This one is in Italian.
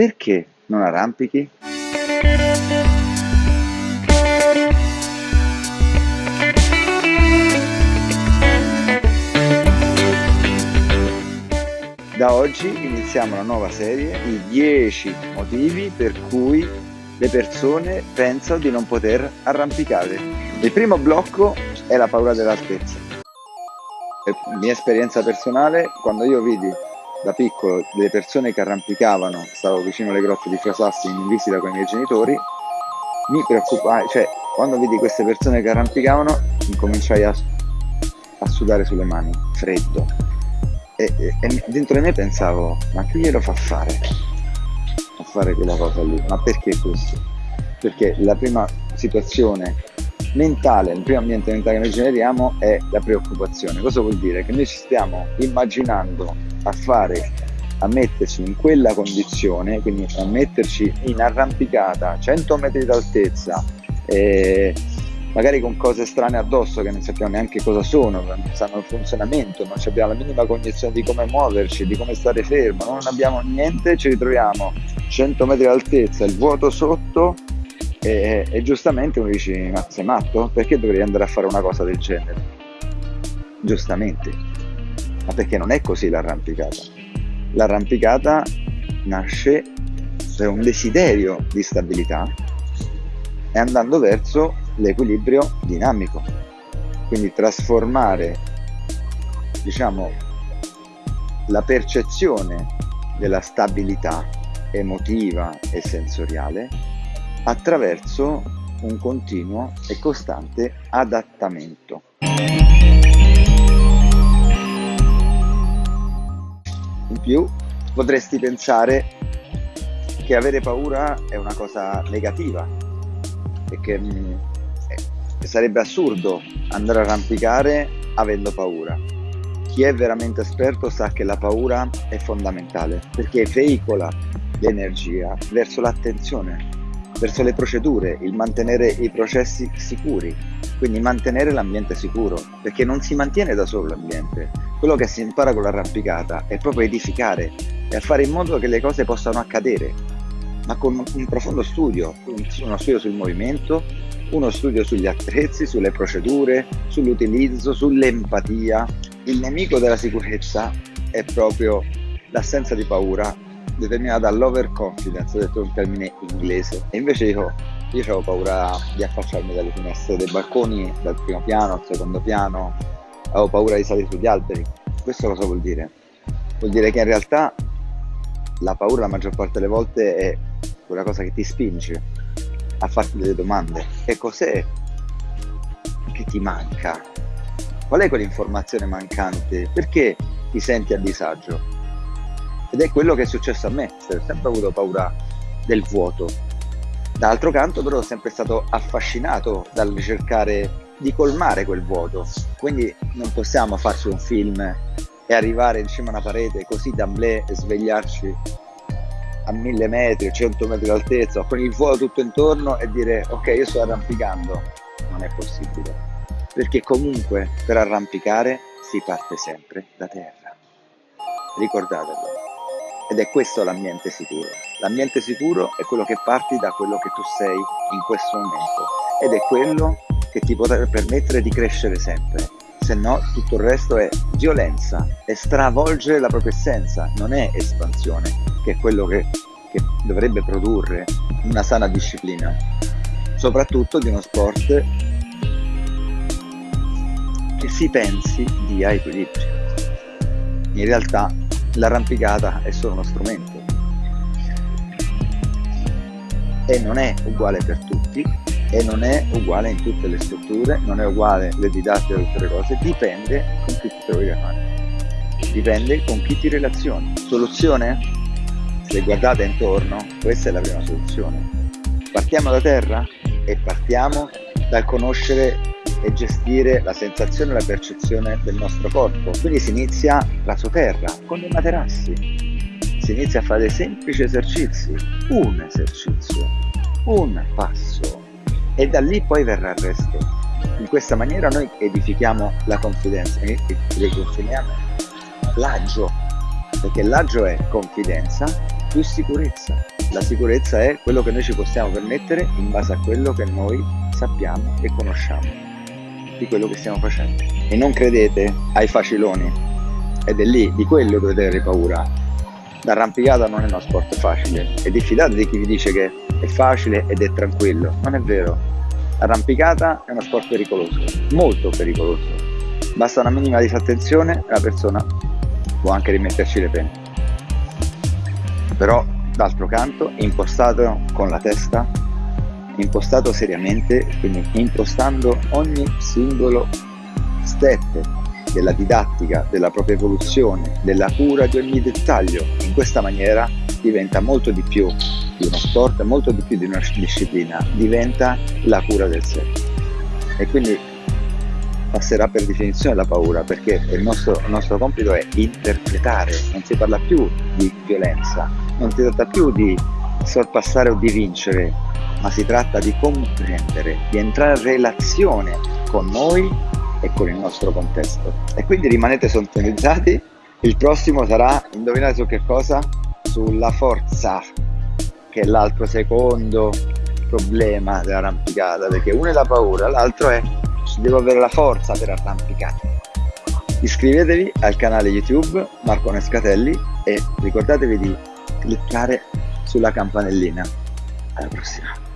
perché non arrampichi? Da oggi iniziamo una nuova serie di 10 motivi per cui le persone pensano di non poter arrampicare. Il primo blocco è la paura dell'altezza. Mia esperienza personale, quando io vidi da piccolo delle persone che arrampicavano, stavo vicino alle grotte di Frasassi in visita con i miei genitori, mi preoccupai, cioè quando vidi queste persone che arrampicavano, incominciai a, a sudare sulle mani, freddo. E, e, e, dentro di me pensavo, ma chi glielo fa fare? A fare quella cosa lì? Ma perché questo? Perché la prima situazione mentale, il primo ambiente mentale che noi generiamo è la preoccupazione. Cosa vuol dire? Che noi ci stiamo immaginando a fare a metterci in quella condizione, quindi a metterci in arrampicata 100 metri d'altezza, eh, magari con cose strane addosso che non sappiamo neanche cosa sono, non sanno il funzionamento, non abbiamo la minima cognizione di come muoverci, di come stare fermo, non abbiamo niente, ci ritroviamo 100 metri d'altezza, il vuoto sotto e, e giustamente uno dice ma sei matto? Perché dovrei andare a fare una cosa del genere? Giustamente ma perché non è così l'arrampicata. L'arrampicata nasce per un desiderio di stabilità e andando verso l'equilibrio dinamico. Quindi trasformare, diciamo, la percezione della stabilità emotiva e sensoriale attraverso un continuo e costante adattamento. In più potresti pensare che avere paura è una cosa negativa e che mh, eh, sarebbe assurdo andare a arrampicare avendo paura. Chi è veramente esperto sa che la paura è fondamentale perché veicola l'energia verso l'attenzione, verso le procedure, il mantenere i processi sicuri, quindi mantenere l'ambiente sicuro, perché non si mantiene da solo l'ambiente, quello che si impara con l'arrampicata è proprio edificare e fare in modo che le cose possano accadere, ma con un profondo studio, uno studio sul movimento, uno studio sugli attrezzi, sulle procedure, sull'utilizzo, sull'empatia. Il nemico della sicurezza è proprio l'assenza di paura determinata dall'overconfidence, ho detto un termine inglese, e invece io, io avevo paura di affacciarmi dalle finestre dei balconi, dal primo piano al secondo piano, avevo paura di salire sugli alberi. Questo cosa vuol dire? Vuol dire che in realtà la paura la maggior parte delle volte è quella cosa che ti spinge a farti delle domande. Che cos'è che ti manca? Qual è quell'informazione mancante? Perché ti senti a disagio? Ed è quello che è successo a me, ho sempre avuto paura del vuoto. D'altro canto però sono sempre stato affascinato dal ricercare di colmare quel vuoto. Quindi non possiamo farci un film e arrivare in cima a una parete così d'amblè e svegliarci a mille metri, cento metri d'altezza, con il vuoto tutto intorno e dire ok io sto arrampicando. Non è possibile. Perché comunque per arrampicare si parte sempre da terra. Ricordatelo. Ed è questo l'ambiente sicuro. L'ambiente sicuro è quello che parti da quello che tu sei in questo momento. Ed è quello che ti potrà permettere di crescere sempre, se no tutto il resto è violenza, è stravolgere la propria essenza, non è espansione, che è quello che, che dovrebbe produrre una sana disciplina, soprattutto di uno sport che si pensi dia equilibrio. In realtà l'arrampicata è solo uno strumento e non è uguale per tutti e non è uguale in tutte le strutture, non è uguale le didattiche e tutte le cose, dipende con chi ti trovi a fare. Dipende con chi ti relazioni. Soluzione? Se guardate intorno, questa è la prima soluzione. Partiamo da terra e partiamo dal conoscere e gestire la sensazione e la percezione del nostro corpo. Quindi si inizia la terra con dei materassi. Si inizia a fare semplici esercizi, un esercizio, un passo e da lì poi verrà il resto. In questa maniera noi edifichiamo la confidenza, riconsegniamo l'agio, perché l'agio è confidenza più sicurezza. La sicurezza è quello che noi ci possiamo permettere in base a quello che noi sappiamo e conosciamo di quello che stiamo facendo. E non credete ai faciloni, ed è lì, di quello dovete avere paura. L'arrampicata non è uno sport facile e diffidate di chi vi dice che è facile ed è tranquillo. Non è vero. L'arrampicata è uno sport pericoloso, molto pericoloso. Basta una minima disattenzione e la persona può anche rimetterci le pene. Però, d'altro canto, impostato con la testa, impostato seriamente, quindi impostando ogni singolo step della didattica, della propria evoluzione, della cura di ogni dettaglio, in questa maniera diventa molto di più di uno sport, molto di più di una disciplina, diventa la cura del sé. E quindi passerà per definizione la paura perché il nostro, il nostro compito è interpretare, non si parla più di violenza, non si tratta più di sorpassare o di vincere, ma si tratta di comprendere, di entrare in relazione con noi e con il nostro contesto. E quindi rimanete sintonizzati, il prossimo sarà, indovinate su che cosa? Sulla forza, che è l'altro secondo problema dell'arrampicata, perché uno è la paura, l'altro è devo avere la forza per arrampicare. Iscrivetevi al canale YouTube Marco Nescatelli e ricordatevi di cliccare sulla campanellina. Alla prossima!